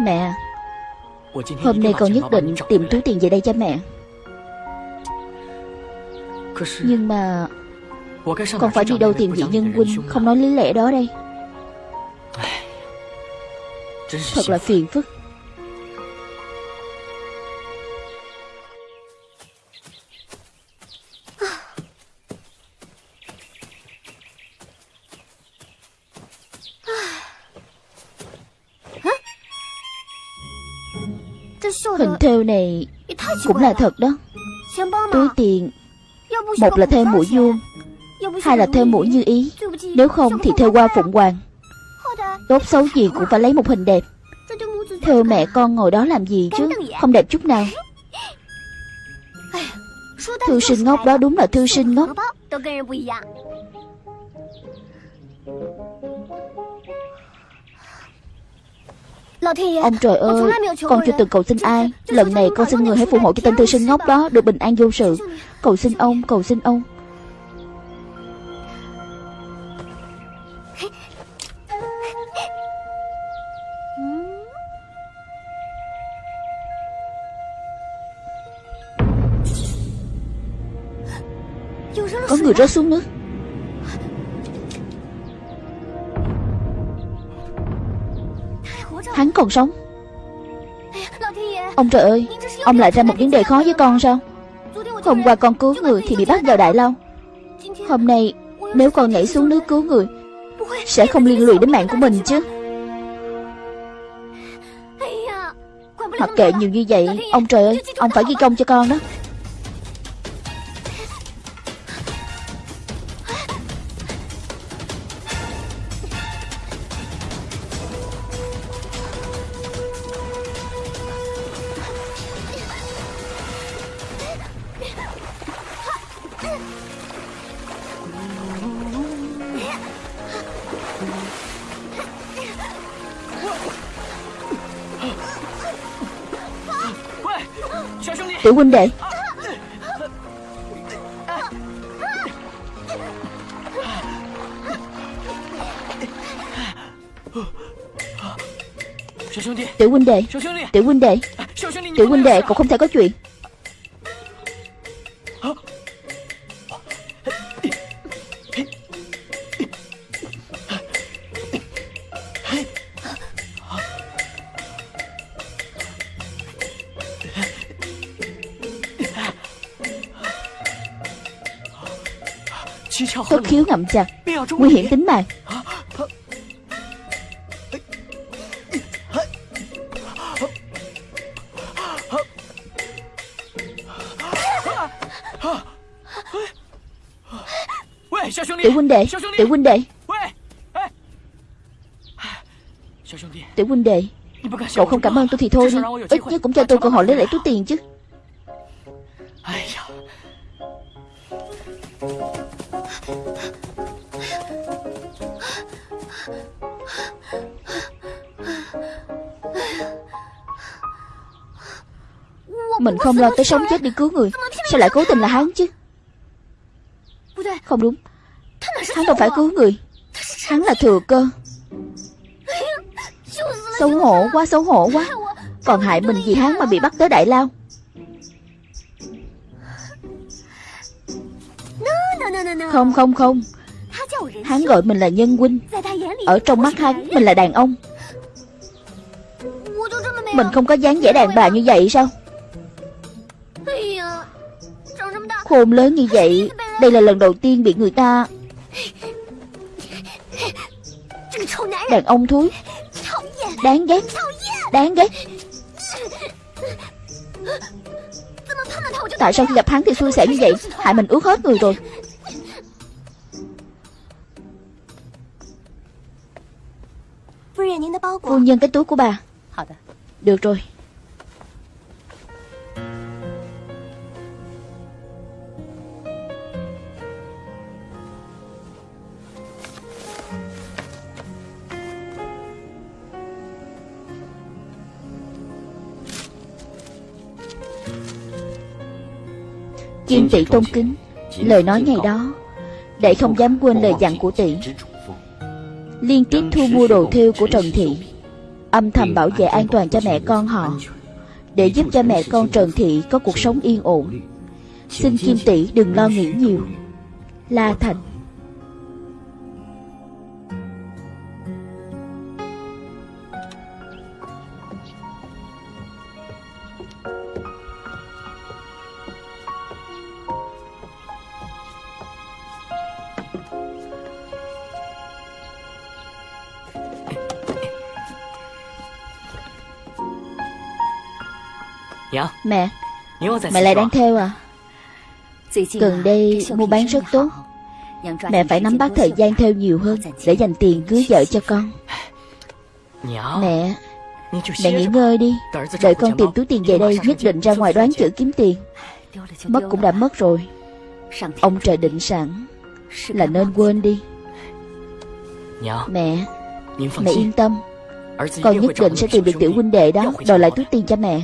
Mẹ Hôm nay con nhất định tìm túi tiền về đây cho mẹ. Nhưng mà Con phải đi đâu tìm vị nhân huynh Không nói lý lẽ đó đây. Thật là phiền phức Cũng là thật đó. Túi tiền. Một là theo mũi vuông, Hai là theo mũi như ý. Nếu không thì theo qua phụng hoàng. Tốt xấu gì cũng phải lấy một hình đẹp. Theo mẹ con ngồi đó làm gì chứ? Không đẹp chút nào. Thư sinh ngốc đó đúng là thư sinh ngốc. Ông trời ơi Con chưa từng cầu xin ai. Lần này con xin người hãy phù hộ cho tên thư sinh ngốc đó Được bình an vô sự. Cầu xin ông Cầu xin ông. Có người rớt xuống nước Hắn còn sống. Ông trời ơi Ông lại ra một vấn đề khó với con sao? Hôm qua con cứu người thì bị bắt vào đại lao Hôm nay Nếu con nhảy xuống nước cứu người Sẽ không liên lụy đến mạng của mình chứ. Mặc kệ nhiều như vậy Ông trời ơi Ông phải ghi công cho con đó huynh đệ. Tiểu huynh đệ. Tiểu huynh đệ. Tiểu huynh đệ cậu không thể có chuyện Ngậm chặt Nguy hiểm tính mạng Tiểu huynh đệ Tiểu huynh đệ Tiểu huynh đệ Cậu không cảm ơn tôi thì thôi đi Ít nhất cũng cho tôi cơ hội lấy lại túi tiền chứ Mình không lo tới sống chết đi cứu người. Sao lại cố tình là hắn chứ? Không đúng. Hắn đâu phải cứu người. Hắn là thừa cơ. Xấu hổ quá, xấu hổ quá. Còn hại mình vì hắn mà bị bắt tới Đại Lao. Không không không. Hắn gọi mình là nhân huynh. Ở trong mắt hắn, mình là đàn ông. Mình không có dáng vẻ đàn bà như vậy sao? Khôn lớn như vậy Đây là lần đầu tiên bị người ta Đàn ông thúi. Đáng ghét Đáng ghét. Tại sao khi gặp hắn thì xui xẻo như vậy? Hại mình ướt hết người rồi. Phu nhân cái túi của bà. Được rồi Kim tỷ tôn kính Lời nói ngày đó Để không dám quên lời dặn của tỷ. Liên tiếp thu mua đồ thêu của Trần Thị. Âm thầm bảo vệ an toàn cho mẹ con họ Để giúp cho mẹ con Trần Thị có cuộc sống yên ổn. Xin Kim Tỷ đừng lo nghĩ nhiều. La Thành Mẹ Mẹ lại đang theo à? Gần đây mua bán rất tốt. Mẹ phải nắm bắt thời gian theo nhiều hơn Để dành tiền cưới vợ cho con. Mẹ Mẹ nghỉ ngơi đi. Đợi con tìm túi tiền về đây Nhất định ra ngoài đoán chữ kiếm tiền. Mất cũng đã mất rồi. Ông trời định sẵn Là nên quên đi. Mẹ Mẹ yên tâm. Con nhất định sẽ tìm được tiểu huynh đệ đó. Đòi lại túi tiền cho mẹ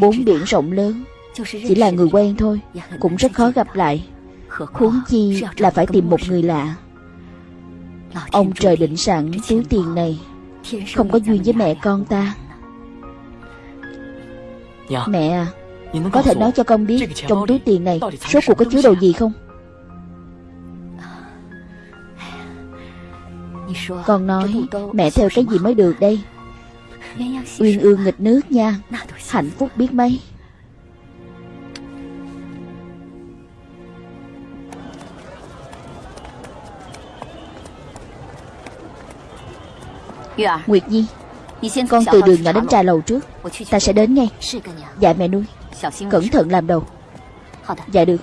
Bốn biển rộng lớn Chỉ là người quen thôi Cũng rất khó gặp lại. Huống chi là phải tìm một người lạ. Ông trời định sẵn túi tiền này. Không có duyên với mẹ con ta. Mẹ à Có thể nói cho con biết Trong túi tiền này Số cuộc có chứa đồ gì không? Con nói Mẹ theo cái gì mới được đây Uyên ương nghịch nước nha. Hạnh phúc biết mấy. Nguyệt Nhi Con từ đường nhỏ đến trà lầu trước Ta sẽ đến ngay. Dạ mẹ nuôi. Cẩn thận làm đầu. Dạ được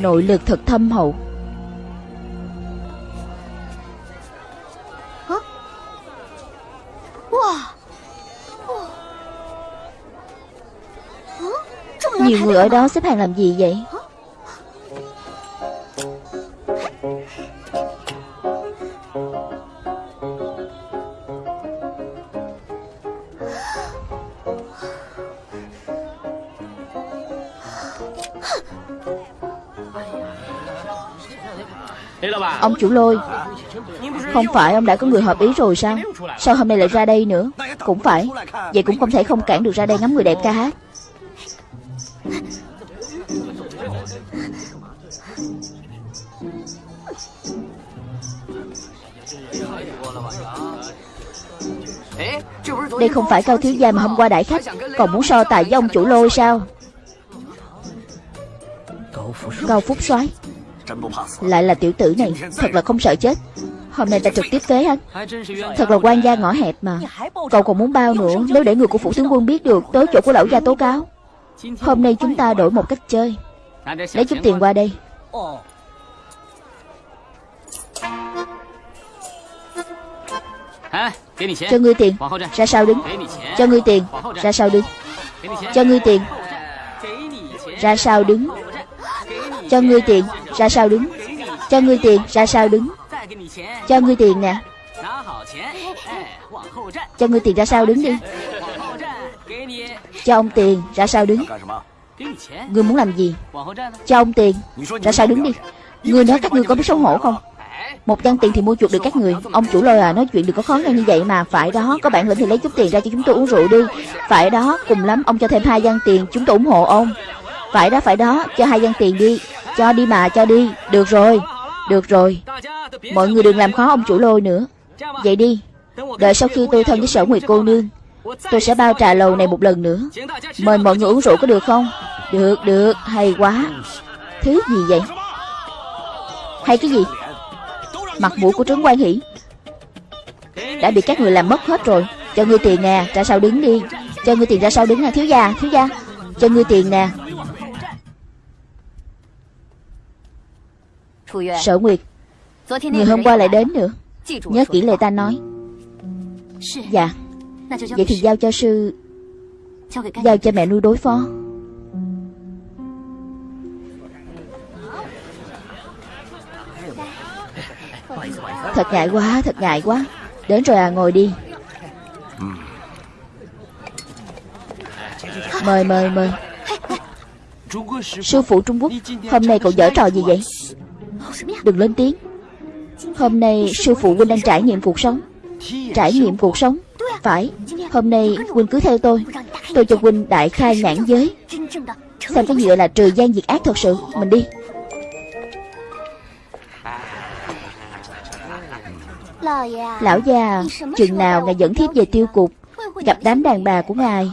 Nội lực thật thâm hậu. Nhiều người ở đó xếp hàng làm gì vậy Ông chủ lôi. Không phải ông đã có người hợp ý rồi sao? Sao hôm nay lại ra đây nữa? Cũng phải. Vậy cũng không thể không cản được ra đây ngắm người đẹp ca hát. Đây không phải cao thiếu gia mà hôm qua đại khách. Còn muốn so tài với ông chủ lôi sao? Cao Phúc soái lại là tiểu tử này, Thật là không sợ chết. Hôm nay ta trực tiếp phế anh Thật là quan gia ngõ hẹp mà. Cậu còn muốn bao nữa? Nếu để người của phủ tướng quân biết được, Tới chỗ của lão gia tố cáo. Hôm nay chúng ta đổi một cách chơi. Lấy chút tiền qua đây. Cho ngươi tiền. Ra sao đứng? Cho ngươi tiền. Ra sao đứng? Cho ngươi tiền. Ra sao đứng? Cho ngươi tiền Ra sao đứng? Cho ngươi tiền Ra sao đứng? Cho ngươi tiền nè. Cho ngươi tiền ra sao đứng đi. Cho ông tiền Ra sao đứng? Ngươi muốn làm gì? Cho ông tiền Ra sao đứng đi. Ngươi nói các ngươi có biết xấu hổ không? Một trăm tiền thì mua chuộc được các người. Ông chủ lôi à nói chuyện đừng có khó khăn như vậy mà. Phải đó, có bản lĩnh thì lấy chút tiền ra cho chúng tôi uống rượu đi. Phải đó, cùng lắm, ông cho thêm hai gian tiền Chúng tôi ủng hộ ông. Phải đó phải đó, cho hai dân tiền đi. Cho đi mà, cho đi. Được rồi Được rồi. Mọi người đừng làm khó ông chủ lôi nữa. Vậy đi, Đợi sau khi tôi thân với sở nguyệt cô nương, Tôi sẽ bao trà lầu này một lần nữa. Mời mọi người uống rượu có được không? Được được, hay quá. Thứ gì vậy? Hay cái gì? Mặt mũi của trướng quan hỷ. Đã bị các người làm mất hết rồi. Cho ngươi tiền nè, Ra sau đứng đi. Cho ngươi tiền ra sau đứng nè, thiếu gia Thiếu gia. Cho ngươi tiền nè. Sở Nguyệt Người hôm qua lại đến nữa。Nhớ kỹ lời ta nói。Dạ。Vậy thì giao cho sư Giao cho mẹ nuôi đối phó。Thật ngại quá, thật ngại quá。Đến rồi à, ngồi đi。Mời, mời, mời。Sư phụ Trung Quốc Hôm nay cậu dở trò gì vậy Đừng lên tiếng. Hôm nay sư phụ huynh đang trải nghiệm cuộc sống. Trải nghiệm cuộc sống. Phải, Hôm nay huynh cứ theo tôi. Tôi cho huynh đại khai nhãn giới. Xem cái gì là trừ gian diệt ác thật sự. Mình đi. Lão già, Chừng nào ngài dẫn thiếp về tiêu cục, Gặp đám đàn bà của ngài,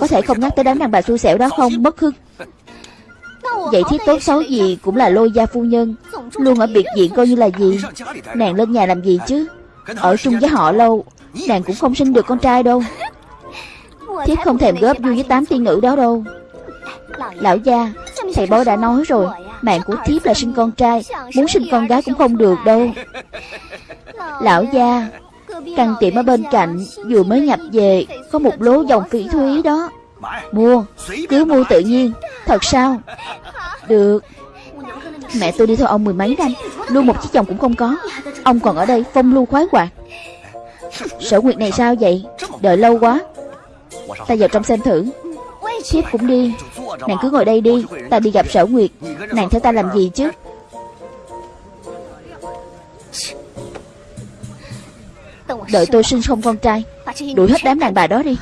Có thể không nhắc tới đám đàn bà xui xẻo đó không? Mất hưng Vậy thiết tốt xấu gì cũng là lôi gia phu nhân Luôn ở biệt viện coi như là gì? Nàng lên nhà làm gì chứ? Ở chung với họ lâu Nàng cũng không sinh được con trai đâu. Thiết không thèm góp vui với tám tiên nữ đó đâu. Lão gia Thầy bói đã nói rồi Mạng của thiếp là sinh con trai Muốn sinh con gái cũng không được đâu. Lão gia Căn tiệm ở bên cạnh Vừa mới nhập về Có một lố dòng phỉ thúy đó Mua Cứ mua tự nhiên. Thật sao? Được. Mẹ tôi đi theo ông mười mấy năm. Luôn một chiếc chồng cũng không có. Ông còn ở đây phong lưu khoái hoạt. Sở Nguyệt này sao vậy? Đợi lâu quá. Ta vào trong xem thử. Thiếp cũng đi. Nàng cứ ngồi đây đi. Ta đi gặp Sở Nguyệt. Nàng theo ta làm gì chứ? Đợi tôi sinh xong con trai. Đuổi hết đám đàn bà đó đi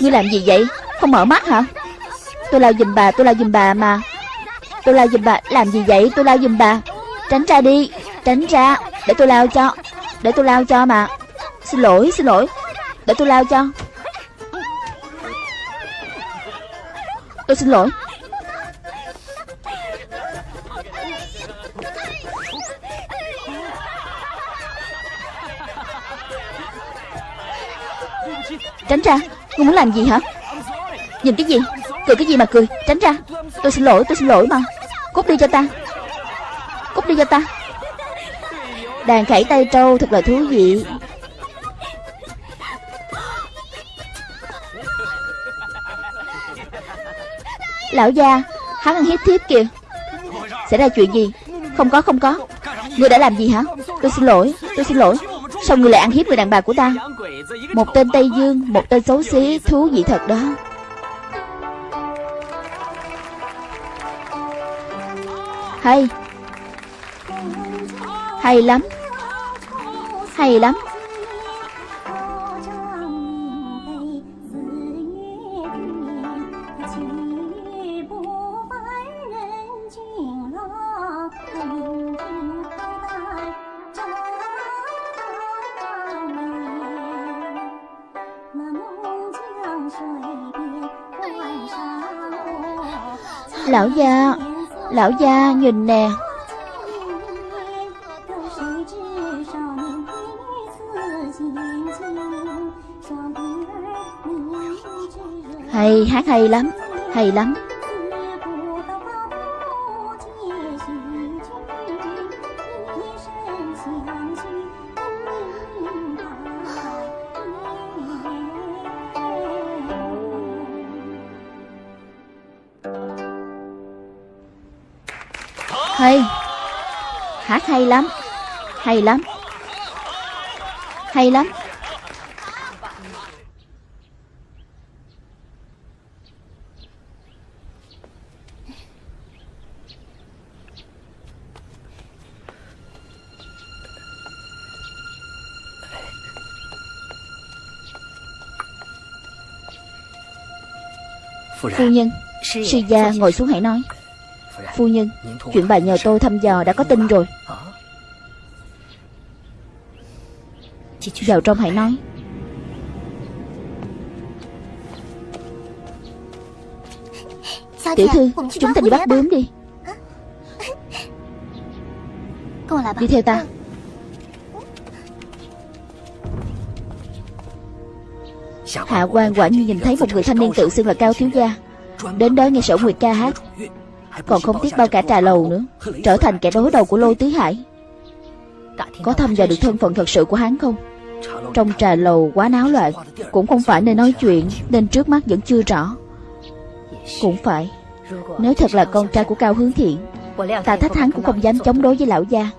Ngươi làm gì vậy? Không mở mắt hả? Tôi lao giùm bà, tôi lao giùm bà mà. Tôi lao giùm bà, Làm gì vậy? Tôi lao giùm bà. Tránh ra đi, Tránh ra. Để tôi lao cho, Để tôi lao cho mà. Xin lỗi xin lỗi. Để tôi lao cho. Tôi xin lỗi. Tránh ra. Ngươi muốn làm gì hả? Nhìn cái gì? Cười cái gì mà cười? Tránh ra. Tôi xin lỗi, tôi xin lỗi mà. Cút đi cho ta. Cút đi cho ta. Đàn khảy tay trâu thật là thú vị. Lão gia, Hắn ăn hiếp thiếp kìa. Xảy ra chuyện gì? Không có không có. Ngươi đã làm gì hả? Tôi xin lỗi, Tôi xin lỗi. Sao ngươi lại ăn hiếp người đàn bà của ta? Một tên Tây Dương, Một tên xấu xí, Thú vị thật đó. Hay. Hay lắm. Hay lắm. Lão gia Lão gia nhìn nè. Hay hát hay lắm Hay lắm. Hát hay lắm. Hay lắm. Hay lắm. Phu nhân Sư gia ngồi xuống hãy nói Phu nhân Chuyện bà nhờ tôi thăm dò đã có tin rồi. Vào trong hãy nói. Tiểu thư Chúng ta đi bắt bướm đi. Đi theo ta. Hạ quan quả nhiên nhìn thấy một người thanh niên tự xưng là Cao Thiếu Gia. Đến đó nghe sở Nguyệt ca hát Còn không tiếc bao cả trà lầu nữa. Trở thành kẻ đối đầu của Lôi Tứ Hải. Có thăm dò được thân phận thật sự của hắn không? Trong trà lầu quá náo loạn Cũng không phải nơi nói chuyện Nên trước mắt vẫn chưa rõ. Cũng phải. Nếu thật là con trai của Cao Hướng Thiện Ta thách hắn cũng không dám chống đối với lão gia.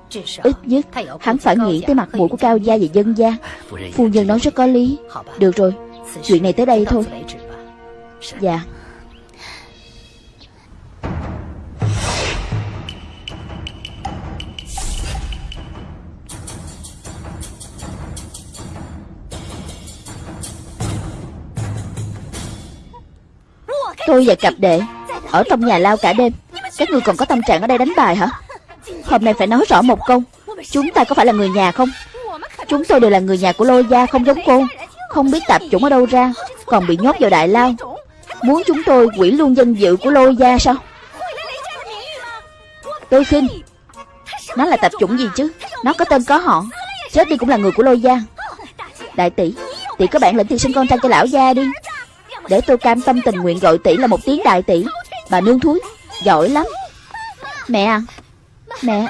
Ít nhất hắn phải nghĩ tới mặt mũi của Cao gia và dân gia. Phu nhân nói rất có lý. Được rồi Chuyện này tới đây thôi. Dạ Tôi và cặp đệ, Ở trong nhà lao cả đêm. Các người còn có tâm trạng ở đây đánh bài hả? Hôm nay phải nói rõ một câu, Chúng ta có phải là người nhà không? Chúng tôi đều là người nhà của lôi gia không giống cô. Không biết tạp chủng ở đâu ra, Còn bị nhốt vào đại lao. Muốn chúng tôi quỷ luôn danh dự của lôi gia sao? Tôi khinh Nó là tạp chủng gì chứ? Nó có tên có họ. Chết đi cũng là người của lôi gia. Đại tỷ Tỷ có bạn lĩnh thì sinh con trai cho lão gia đi để tôi cam tâm tình nguyện gọi tỷ là một tiếng đại tỷ. Bà nương thúi, Giỏi lắm. Mẹ à Mẹ,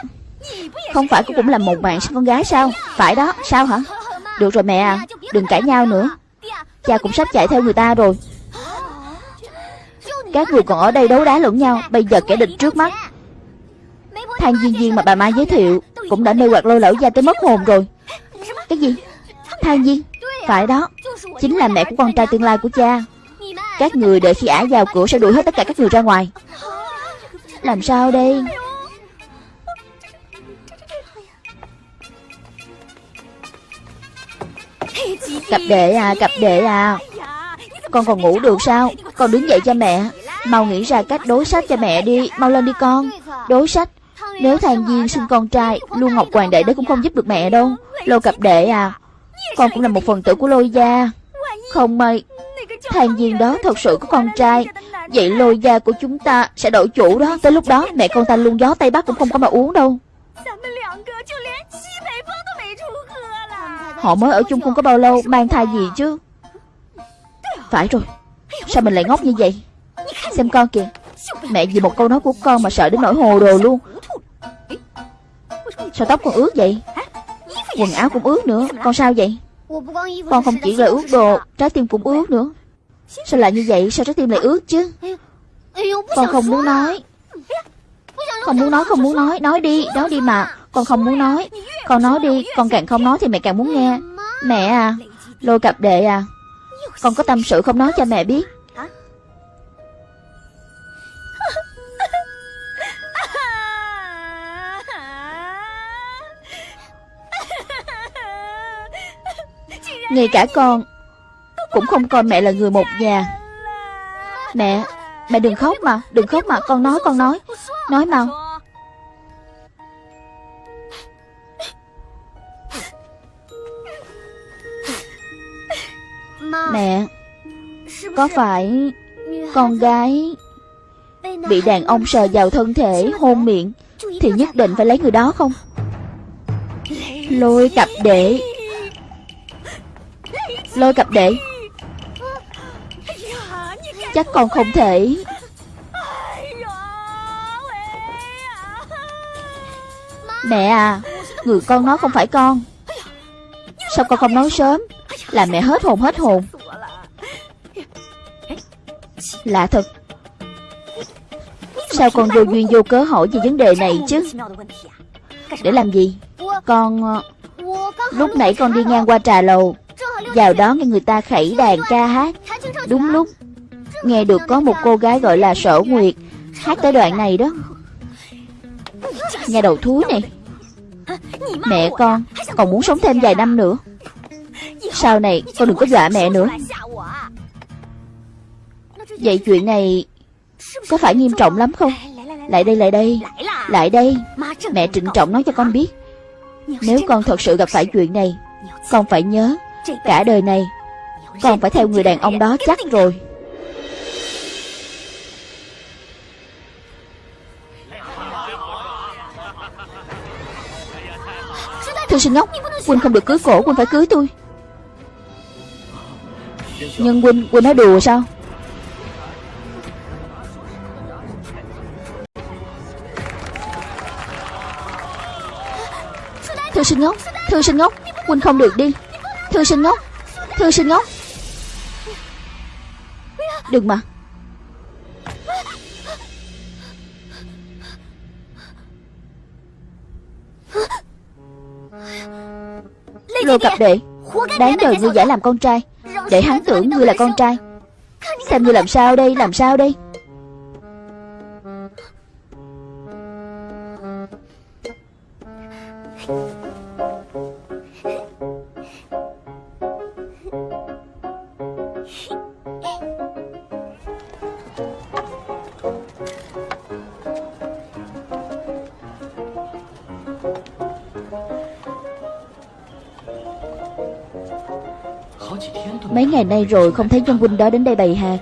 Không phải cô cũng là một bạn sinh con gái sao? Phải đó, Sao hả? Được rồi mẹ à Đừng cãi nhau nữa. Cha cũng sắp chạy theo người ta rồi. Các người còn ở đây đấu đá lẫn nhau, Bây giờ kẻ địch trước mắt. Thang Duyên Duyên mà bà Mai giới thiệu Cũng đã nêu hoặc lôi lão gia tới mất hồn rồi. Cái gì? Thang Duyên, Phải đó, Chính là mẹ của con trai tương lai của cha các người đợi khi ả vào cửa sẽ đuổi hết tất cả các người ra ngoài. Làm sao đây? Cặp đệ à cặp đệ à. Con còn ngủ được sao? Con đứng dậy cho mẹ. Mau nghĩ ra cách đối sách cho mẹ đi. Mau lên đi con. Đối sách. Nếu thằng Duyên sinh con trai Luôn Ngọc Hoàng đệ đấy cũng không giúp được mẹ đâu. Lô cặp đệ à Con cũng là một phần tử của lôi gia. Không may Thằng Diên đó thật sự có con trai. Vậy lôi gia của chúng ta sẽ đổi chủ đó. Tới lúc đó mẹ con ta luôn gió Tây Bắc cũng không có mà uống đâu. Họ mới ở chung không có bao lâu Mang thai gì chứ? Phải rồi. Sao mình lại ngốc như vậy? Xem con kìa. Mẹ vì một câu nói của con mà sợ đến nỗi hồ đồ luôn. Sao tóc con ướt vậy? Quần áo cũng ướt nữa. Con sao vậy? Con không chỉ là ướt đồ Trái tim cũng ướt nữa Sao lại như vậy? Sao trái tim lại ướt chứ? Con không muốn nói. Không muốn nói không muốn nói. Nói đi nói đi mà. Con không muốn nói. Con nói đi, Con càng không nói thì mẹ càng muốn nghe. Mẹ à Lôi cặp đệ à Con có tâm sự không nói cho mẹ biết. Ngay cả con cũng không coi mẹ là người một nhà Mẹ Mẹ đừng khóc mà, Đừng khóc mà, Con nói con nói. Nói mau. Mẹ, Có phải Con gái Bị đàn ông sờ vào thân thể, Hôn miệng Thì nhất định phải lấy người đó không? Lôi cặp đệ Lôi cặp đệ Chắc con không thể. Mẹ à Người con nói không phải con. Sao con không nói sớm? Làm mẹ hết hồn hết hồn. Lạ thật. Sao con vô duyên, vô cớ hỏi về vấn đề này chứ? Để làm gì? Con ờ, Lúc nãy con đi ngang qua trà lầu. Vào đó nghe người ta khẩy đàn ca hát. Đúng lúc Nghe được có một cô gái gọi là Sở Nguyệt. Hát tới đoạn này đó. Nhà đầu thúi này. Mẹ con, Còn muốn sống thêm vài năm nữa. Sau này, con đừng có dọa mẹ nữa. Vậy chuyện này Có phải nghiêm trọng lắm không? Lại đây lại đây. Lại đây. Mẹ trịnh trọng nói cho con biết. Nếu con thật sự gặp phải chuyện này, Con phải nhớ Cả đời này, Con phải theo người đàn ông đó chắc rồi. Thư sinh ngốc. Quân không được cưới cổ Quân phải cưới tôi. Nhưng quân quân nói đùa sao? Thư sinh ngốc, Thư sinh ngốc. Quân không được đi. Thư sinh ngốc, Thư sinh ngốc. Đừng mà. Lô cặp đệ Đáng đời ngươi giả làm con trai Để hắn tưởng ngươi là con trai. Xem ngươi làm sao đây Làm sao đây Mấy ngày nay rồi không thấy nhân huynh đó đến đây bày hà.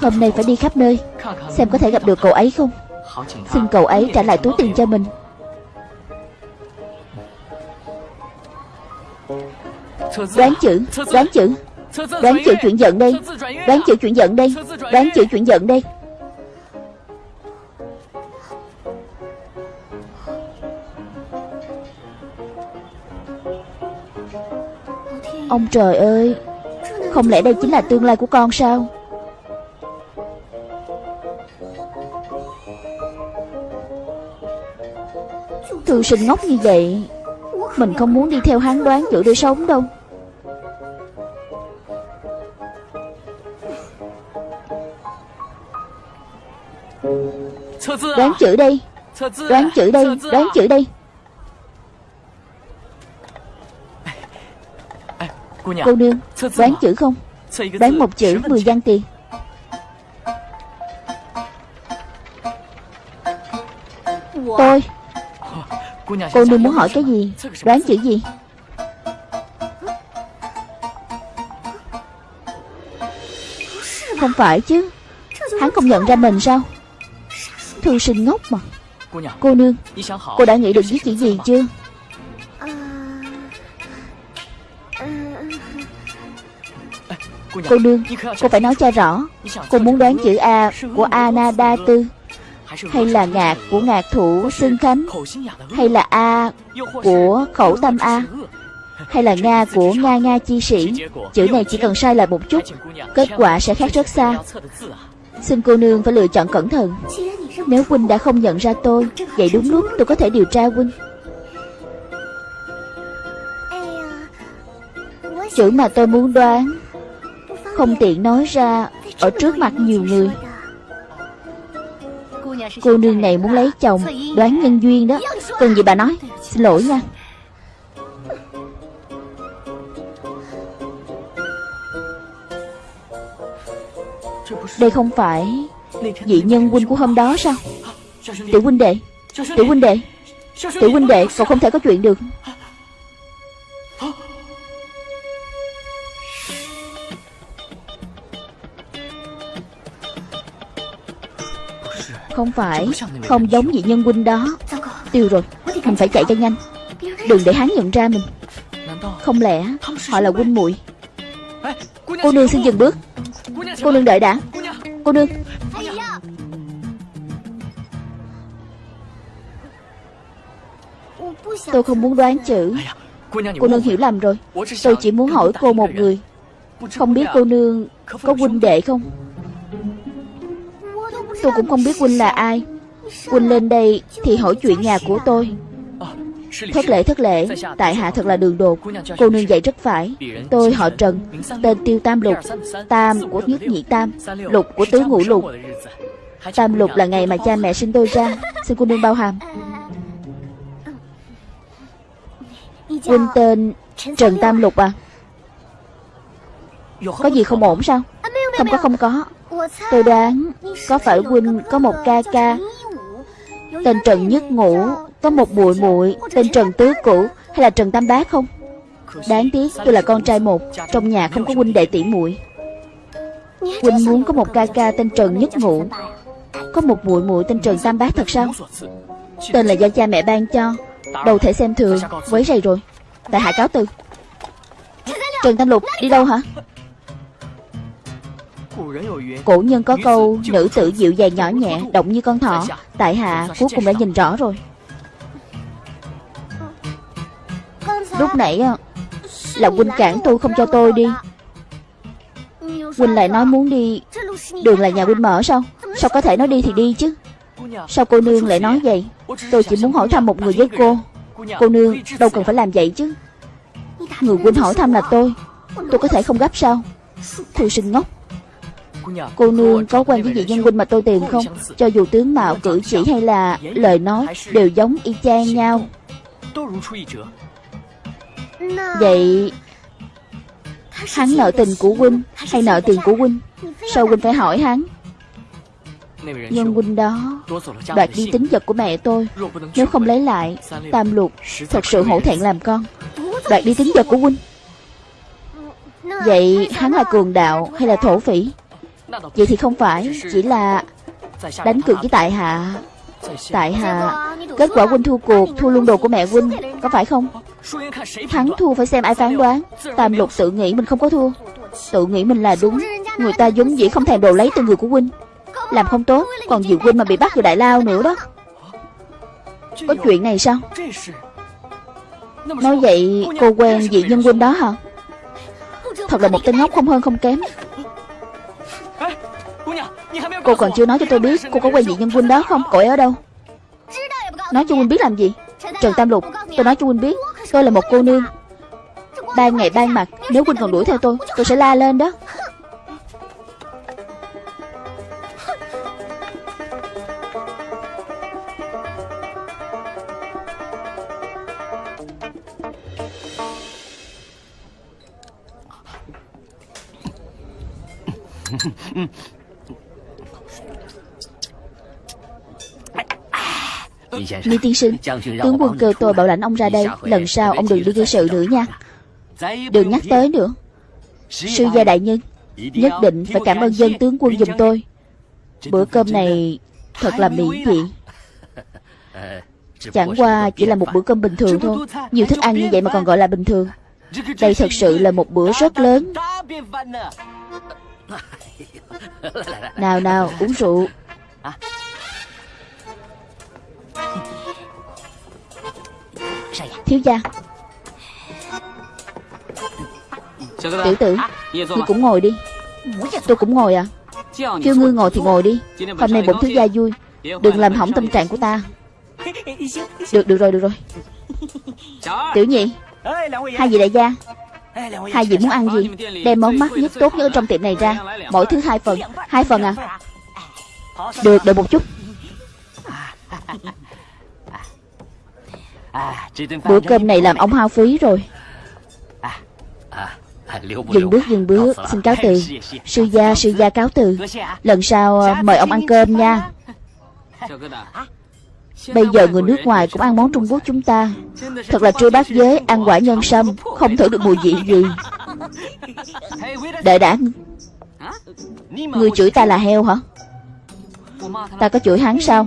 Hôm nay phải đi khắp nơi, Xem có thể gặp được cậu ấy không? Xin cậu ấy trả lại túi tiền cho mình. Đoán chữ Đoán chữ. Đoán chữ chuyển giận đây, Đoán chữ chuyển giận đây, Đoán chữ chuyển giận đây. Ông trời ơi Không lẽ đây chính là tương lai của con sao? Thư sinh ngốc như vậy Mình không muốn đi theo hắn đoán chữ để sống đâu. Đoán chữ đây Đoán chữ đây Đoán chữ đây Cô nương Đoán chữ không? Đoán một chữ 10 văn tiền. Tôi. Cô nương muốn hỏi cái gì? Đoán chữ gì? Không phải chứ. Hắn không nhận ra mình sao? Thư sinh ngốc mà. Cô nương Cô đã nghĩ được viết chữ gì chưa Cô nương, Cô phải nói cho rõ, Cô muốn đoán chữ A của Anada Tư Hay là ngạc của ngạc thủ Xương Khánh Hay là A của khẩu tâm A, Hay là Nga của Nga Nga chi sĩ? Chữ này chỉ cần sai lại một chút, Kết quả sẽ khác rất xa. Xin cô nương phải lựa chọn cẩn thận. Nếu huynh đã không nhận ra tôi, Vậy đúng lúc tôi có thể điều tra huynh. Chữ mà tôi muốn đoán không tiện nói ra Ở trước mặt nhiều người. Cô nương này muốn lấy chồng, Đoán nhân duyên đó. Cần gì bà nói? Xin lỗi nha. Đây không phải Vị nhân huynh của hôm đó sao? Tiểu huynh đệ, Tiểu huynh đệ, Tiểu huynh đệ, Cậu không thể có chuyện được. Không phải Không giống vị nhân huynh đó. Tiêu rồi Mình phải chạy cho nhanh. Đừng để hắn nhận ra mình. Không lẽ họ là huynh muội? Cô nương xin dừng bước. Cô nương đợi đã. Cô nương. Tôi không muốn đoán chữ. Cô nương hiểu lầm rồi. Tôi chỉ muốn hỏi cô một người. Không biết cô nương có huynh đệ không Tôi cũng không biết huynh là ai. Huynh lên đây thì hỏi chuyện nhà của tôi. Thất lễ thất lễ. Tại hạ thật là đường đột. Cô nương dạy rất phải. Tôi họ Trần, Tên Tiêu Tam Lục. Tam của nhất nhị Tam, Lục của tứ ngũ lục. Tam Lục là ngày mà cha mẹ sinh tôi ra. Xin cô nương bao hàm. Huynh tên Trần Tam Lục à? Có gì không ổn sao? Không có không có. Tôi đoán Có phải huynh có một ca ca Tên Trần Nhất Ngũ, Có một muội muội Tên Trần Tứ Cũ Hay là Trần Tam Bác không? Đáng tiếc tôi là con trai một, Trong nhà không có huynh đệ tỷ muội. Huynh muốn có một ca ca tên Trần Nhất Ngũ. Có một muội muội tên Trần Tam Bác thật sao? Tên là do cha mẹ ban cho. Đâu thể xem thường, Quấy rầy rồi. Tại hạ cáo từ. Trần Tam Lục, đi đâu hả? Cổ nhân có câu Nữ tử dịu dàng nhỏ nhẹ Động như con thỏ. Tại hạ cuối cùng đã nhìn rõ rồi. Lúc nãy Là huynh cản tôi không cho tôi đi. Huynh lại nói muốn đi. Đường là nhà huynh mở sao? Sao có thể nói đi thì đi chứ? Sao cô nương lại nói vậy? Tôi chỉ muốn hỏi thăm một người với cô. Cô nương đâu cần phải làm vậy chứ. Người huynh hỏi thăm là tôi. Tôi có thể không gấp sao? Thư sinh ngốc Cô nương có quen với vị nhân huynh mà tôi tìm không? Cho dù tướng mạo cử chỉ hay là Lời nói đều giống y chang nhau. Vậy Hắn nợ tình của huynh Hay nợ tiền của huynh Sao huynh phải hỏi hắn? Nhân huynh đó Đoạt đi tính vật của mẹ tôi. Nếu không lấy lại Tam lục Thật sự hổ thẹn làm con. Đoạt đi tính vật của huynh Vậy hắn là cường đạo hay là thổ phỉ Vậy thì không phải Chỉ là đánh cược với tại hạ Tại hạ Kết quả huynh thua cuộc Thua luôn đồ của mẹ huynh Có phải không Thắng thua phải xem ai phán đoán Tam lục tự nghĩ mình không có thua Tự nghĩ mình là đúng Người ta giống dĩ không thèm đồ lấy từ người của huynh Làm không tốt Còn Diệu huynh mà bị bắt vào đại lao nữa đó Có chuyện này sao Nói vậy cô quen vị nhân huynh đó hả Thật là một tên ngốc không hơn không kém Cô còn chưa nói cho tôi biết Cô có quen vị nhân huynh đó không? Cậu ấy ở đâu? Nói cho huynh biết làm gì? Trần Tam Lục Tôi nói cho huynh biết. Tôi là một cô nương. Ban ngày ban mặt Nếu huynh còn đuổi theo tôi Tôi sẽ la lên đó Lý tiên sinh, Tướng quân kêu tôi bảo lãnh ông ra đây, Lần sau ông đừng đi gây sự nữa nha. Đừng nhắc tới nữa. Sư gia đại nhân, Nhất định phải cảm ơn dân tướng quân giùm tôi. Bữa cơm này Thật là miễn thiện. Chẳng qua chỉ là một bữa cơm bình thường thôi. Nhiều thức ăn như vậy mà còn gọi là bình thường. Đây thật sự là một bữa rất lớn. Nào nào, uống rượu. Thiếu gia. Tiểu tử Ngươi cũng ngồi đi. Tôi cũng ngồi à. Kêu ngươi ngồi thì ngồi đi. Hôm nay bổn thiếu gia vui. Đừng làm hỏng tâm trạng của ta. Được được rồi được rồi. Tiểu nhị Hai vị đại gia Hai vị muốn ăn gì? Đem món mắt nhất tốt nhất ở trong tiệm này ra. Mỗi thứ hai phần. Hai phần à? Được đợi một chút Bữa cơm này làm ông hao phí rồi. Dừng bước dừng bước. Xin cáo từ. Sư gia sư gia cáo từ. Lần sau ờ, mời ông ăn cơm nha. Bây giờ người nước ngoài cũng ăn món Trung Quốc chúng ta. Thật là trưa bát giới Ăn quả nhân sâm Không thử được mùi vị gì. Đợi đã. Người chửi ta là heo hả? Ta có chửi hắn sao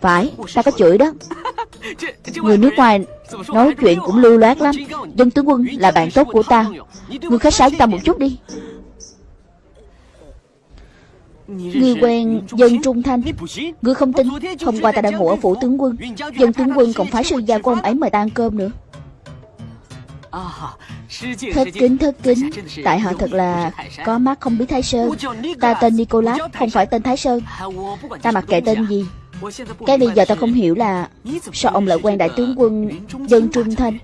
Phải Ta có chửi đó. Người nước ngoài Nói chuyện cũng lưu loát lắm. Dân tướng quân là bạn tốt của ta. Ngươi khách sáo với ta một chút đi. Ngươi quen dân Trung Thanh. Ngươi không tin. Hôm qua ta đã ngủ ở phủ tướng quân. Dân tướng quân còn phái sư gia của ông ấy mời ta ăn cơm nữa Thất kính thất kính. Tại họ thật là Có mắt không biết Thái Sơn. Ta tên Nicolas Không phải tên Thái Sơn. Ta mặc kệ tên gì. Cái bây giờ ta không hiểu là Sao ông lại quen đại tướng quân Dân Trung Thanh?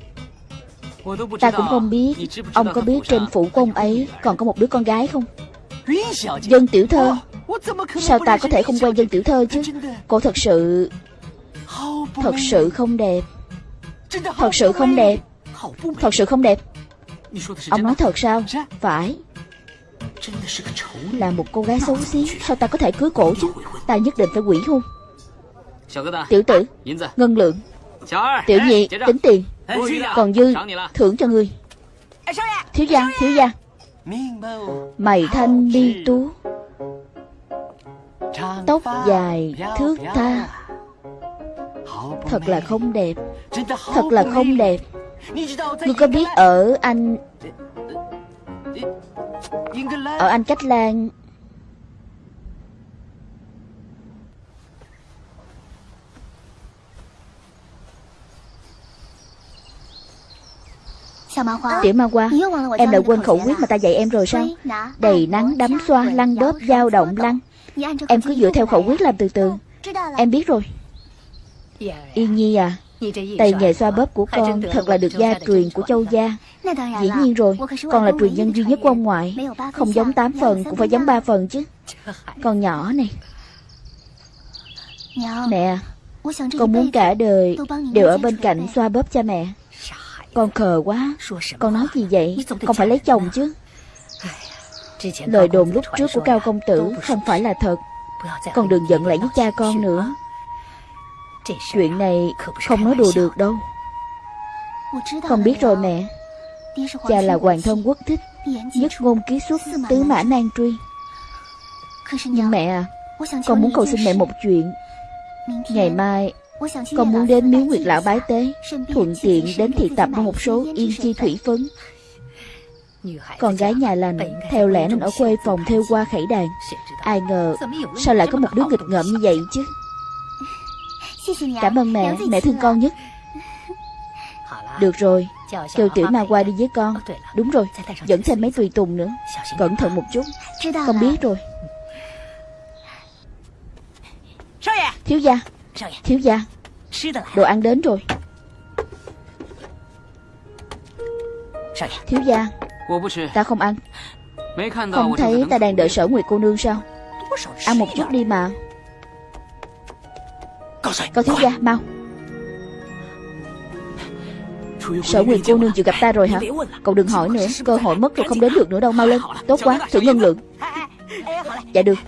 Ta cũng không biết. Ông có biết trên phủ của ông ấy Còn có một đứa con gái không? Dân tiểu thơ. Sao ta có thể không quen dân tiểu thơ chứ? Cô thật sự Thật sự không đẹp. Thật sự không đẹp Thật sự không đẹp. Ông nói thật sao? Phải。Là một cô gái xấu xí. Sao ta có thể cưới cổ chứ? Ta nhất định phải quỷ hôn. Tiểu tử。Ngân lượng。Tiểu nhị Tính tiền。Còn dư Thưởng cho ngươi Thiếu gia Thiếu gia Mày thanh đi tú。Tóc dài thước tha. Thật là không đẹp. Thật là không đẹp Ngươi có biết ở anh Ở Anh Cách Lan? Tiểu ma hoa Em đã quên khẩu quyết mà ta dạy em rồi sao? Đầy nắng đấm xoa lăn đớp dao động lăn. Em cứ dựa theo khẩu quyết làm từ từ. Em biết rồi. Yên Nhi à Tay nghề xoa bóp của con thật là được gia truyền của châu gia. Dĩ nhiên rồi Con là truyền nhân duy nhất của ông ngoại. Không giống 8 phần cũng phải giống 3 phần chứ. Con nhỏ này. Mẹ Con muốn cả đời Đều ở bên cạnh xoa bóp cha mẹ. Con khờ quá. Con nói gì vậy? Con phải lấy chồng chứ. Lời đồn lúc trước của Cao Công Tử Không phải là thật. Con đừng giận lại với cha con nữa Chuyện này không nói đùa được đâu. Con biết rồi mẹ. Cha là hoàng thân quốc thích, Nhất ngôn ký xuất Tứ mã nan truy. Nhưng mẹ à Con muốn cầu xin mẹ một chuyện. Ngày mai, Con muốn đến miếu nguyệt lão bái tế, Thuận tiện đến thị tập một số yên chi thủy phấn. Con gái nhà lành, Theo lẽ nên ở quê phòng theo qua khẩy đàn. Ai ngờ, Sao lại có một đứa nghịch ngợm như vậy chứ? Cảm ơn mẹ. Mẹ thương con nhất. Được rồi. Kêu tiểu ma qua đi với con. Đúng rồi. Dẫn thêm mấy tùy tùng nữa. Cẩn thận một chút. Con biết rồi. Thiếu gia. Thiếu gia. Đồ ăn đến rồi. Thiếu gia. Ta không ăn. Không thấy ta đang đợi sở Nguyệt cô nương sao? Ăn một chút đi mà Cậu thiếu gia mau. Sở Nguyệt cô nương chịu gặp ta rồi hả? Cậu đừng hỏi nữa Cơ hội mất rồi không đến được nữa đâu Mau lên. Tốt quá Thử ngân lượng. Dạ được.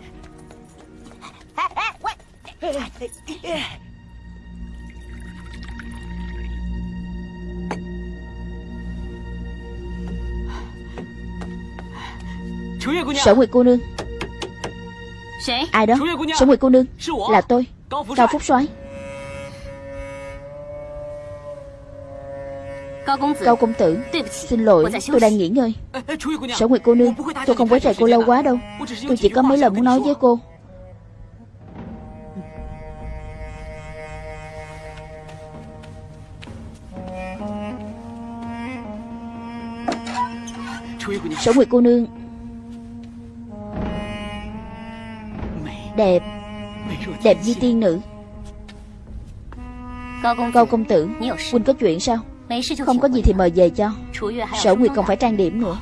Sở Nguyệt cô nương. Ai đó? Sở Nguyệt cô nương. Là tôi Cao Phúc soái. Cao công tử Xin lỗi tôi đang nghỉ ngơi. Sở Nguyệt cô nương Tôi không quấy rầy cô lâu quá đâu. Tôi chỉ có mấy lần muốn nói với cô. Sở Nguyệt cô nương. Đẹp Đẹp như tiên nữ. Cao công tử Huynh có chuyện sao? Không có gì thì mời về cho. Sở Nguyệt còn phải trang điểm nữa.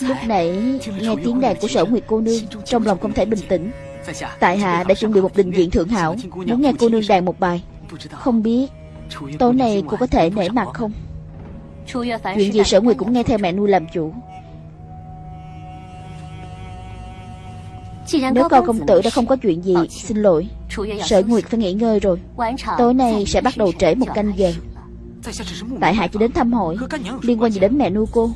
Lúc nãy nghe tiếng đàn của sở Nguyệt cô nương Trong lòng không thể bình tĩnh. Tại hạ đã chuẩn bị một đình diện thượng hảo. Muốn nghe cô nương đàn một bài. Không biết Tối nay cô có thể nể mặt không? Chuyện gì sở Nguyệt cũng nghe theo mẹ nuôi làm chủ Nếu cao công tử đã không có chuyện gì Xin lỗi. Sở Nguyệt phải nghỉ ngơi rồi. Tối nay sẽ bắt đầu trễ một canh giờ. Tại hạ chỉ đến thăm hỏi Liên quan gì đến mẹ nuôi cô?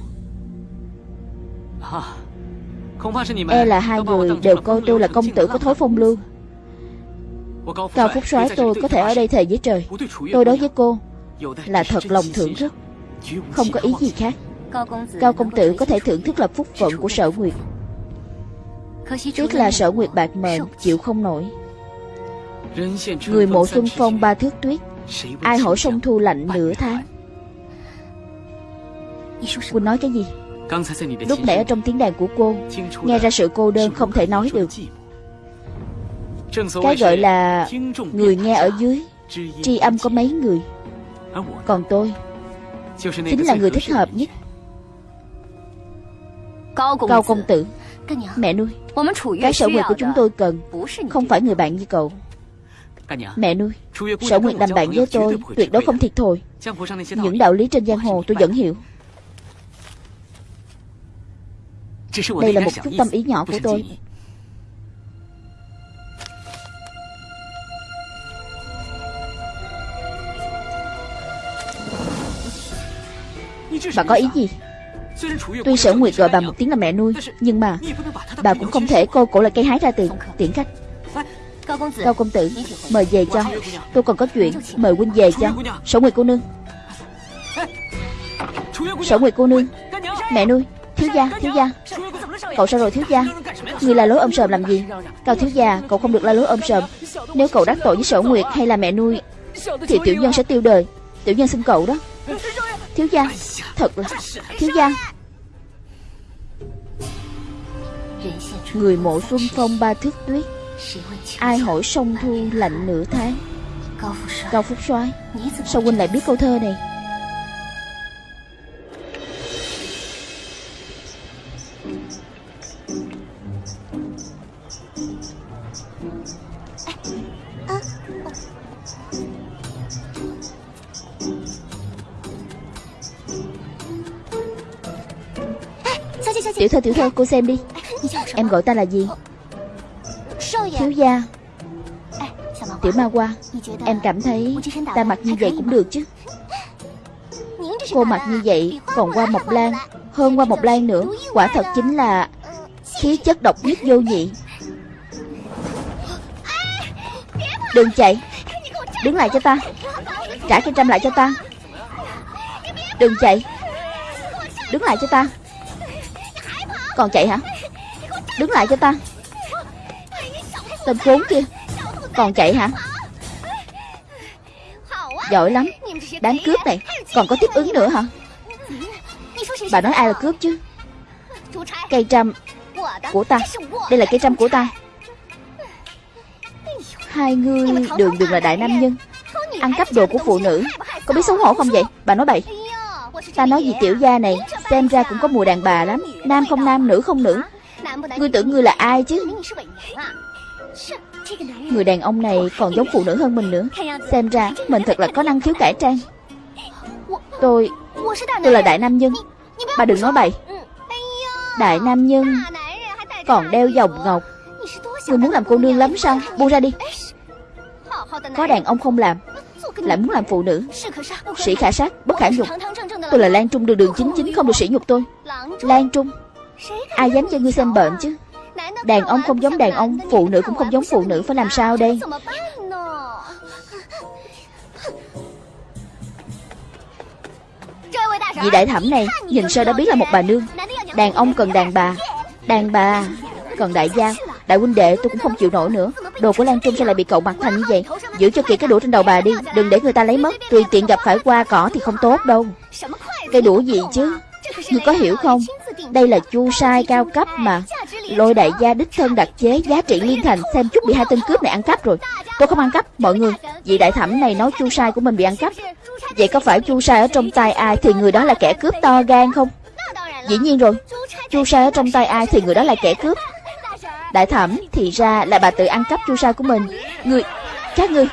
E là hai người đều coi tôi là công tử có thối phong lưu. Cao Phúc soái tôi có thể ở đây thề với trời. Tôi đối với cô Là thật lòng thưởng thức. Không có ý gì khác. Cao công tử có thể thưởng thức là phúc phận của sở nguyệt Tiếc là sở nguyệt bạc mệnh Chịu không nổi. Người mộ xuân phong ba thước tuyết Ai hỏi sông thu lạnh nửa tháng. Quỳnh nói cái gì? Lúc nãy ở trong tiếng đàn của cô Nghe ra sự cô đơn không thể nói được. Cái gọi là Người nghe ở dưới Tri âm có mấy người? Còn tôi Chính là người thích hợp nhất. Cao công tử Mẹ nuôi. Cái sở nguyệt của chúng tôi cần Không phải người bạn như cậu. Mẹ nuôi Sở nguyệt làm bạn với tôi Tuyệt đối không thiệt thòi Những đạo lý trên giang hồ tôi vẫn hiểu. Đây là một chút tâm ý nhỏ của tôi. Bà có ý gì Tuy sở nguyệt gọi bà một tiếng là mẹ nuôi Nhưng mà Bà cũng không thể cô cổ là cây hái ra tiền Tiễn khách. Cao công tử Mời về cho. Tôi còn có chuyện Mời huynh về cho. Sở nguyệt cô nương. Sở nguyệt cô nương. Mẹ nuôi Thiếu gia, thiếu gia. Cậu sao rồi thiếu gia? Người la lối ôm sờm làm gì? Cao thiếu gia, cậu không được la lối ôm sờm Nếu cậu đắc tội với sở nguyệt hay là mẹ nuôi Thì tiểu nhân sẽ tiêu đời. Tiểu nhân xin cậu đó. Thiếu gia, thật là Thiếu gia. Người mộ xuân phong ba thước tuyết. Ai hỏi sông thu lạnh nửa tháng? Cao Phúc soái. Sao huynh lại biết câu thơ này? Tiểu thơ cô xem đi. Em gọi ta là gì? Thiếu gia. Tiểu ma qua Em cảm thấy ta mặc như vậy cũng được chứ. Cô mặc như vậy Còn qua Mộc Lan, Hơn qua Mộc Lan nữa. Quả thật chính là Khí chất độc nhất vô nhị. Đừng chạy. Đứng lại cho ta. Trả cái trăm lại cho ta. Đừng chạy. Đứng lại cho ta. Còn chạy hả? Đứng lại cho ta. Tên khốn kia. Còn chạy hả? Giỏi lắm. Đám cướp này Còn có tiếp ứng nữa hả? Bà nói ai là cướp chứ? Cây trăm Của ta. Đây là cây trăm của ta. Hai người đường đường là đại nam nhân. Ăn cắp đồ của phụ nữ. Có biết xấu hổ không vậy? Bà nói bậy. Ta nói gì tiểu gia này Xem ra cũng có mùi đàn bà lắm. Nam không nam, nữ không nữ. Ngươi tưởng ngươi là ai chứ? Người đàn ông này còn giống phụ nữ hơn mình nữa. Xem ra mình thật là có năng khiếu cải trang. Tôi Tôi là đại nam nhân. Bà đừng nói bậy. Đại nam nhân Còn đeo vòng ngọc. Ngươi muốn làm cô nương lắm sao? Buông ra đi. Có đàn ông không làm. Lại muốn làm phụ nữ. Sĩ khả sát, bất khả nhục. Tôi là Lan Trung, đường đường chính chính, không được sĩ nhục tôi. Lan Trung, Ai dám cho ngươi xem bệnh chứ? Đàn ông không giống đàn ông, Phụ nữ cũng không giống phụ nữ, Phải làm sao đây? Vị đại thẩm này, Nhìn sơ đã biết là một bà nương. Đàn ông cần đàn bà. Đàn bà cần đại gia. Đại huynh đệ, tôi cũng không chịu nổi nữa. Đồ của Lan Trung sao lại bị cậu mặc thành như vậy? Giữ cho kỹ cái đũa trên đầu bà đi, Đừng để người ta lấy mất. Tùy tiện gặp phải qua cỏ thì không tốt đâu. Cây đũa gì chứ? Ngươi có hiểu không? Đây là chu sai cao cấp mà. Lôi đại gia đích thân đặc chế Giá trị liên thành, Xem chút bị hai tên cướp này ăn cắp rồi. Tôi không ăn cắp, Mọi người. Vị đại thẩm này nói chu sai của mình bị ăn cắp. Vậy có phải chu sai ở trong tay ai Thì người đó là kẻ cướp to gan không? Dĩ nhiên rồi. Chu sai ở trong tay ai Thì người đó là kẻ cướp. Đại thẩm, Thì ra là bà tự ăn cắp chu sa của mình. Người, Các người.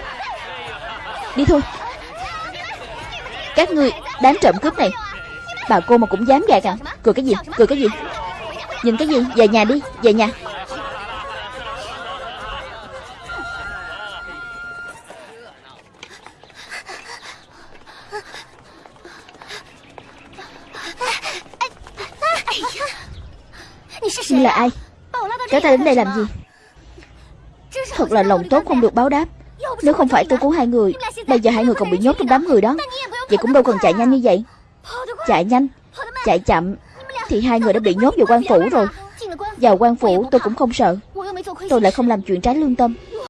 Đi thôi. Các người, Đám trộm cướp này. Bà cô mà cũng dám gạt à? Cười cái gì? Cười cái gì? Nhìn cái gì? Về nhà đi, Về nhà. Ngươi là ai? Kéo ta đến đây làm gì? Thật là lòng tốt không được báo đáp. Nếu không phải tôi cứu hai người, Bây giờ hai người còn bị nhốt trong đám người đó. Vậy cũng đâu cần chạy nhanh như vậy. Chạy nhanh, Chạy chậm, Thì hai người đã bị nhốt vào quan phủ rồi. Vào quan phủ tôi cũng không sợ. Tôi lại không làm chuyện trái lương tâm.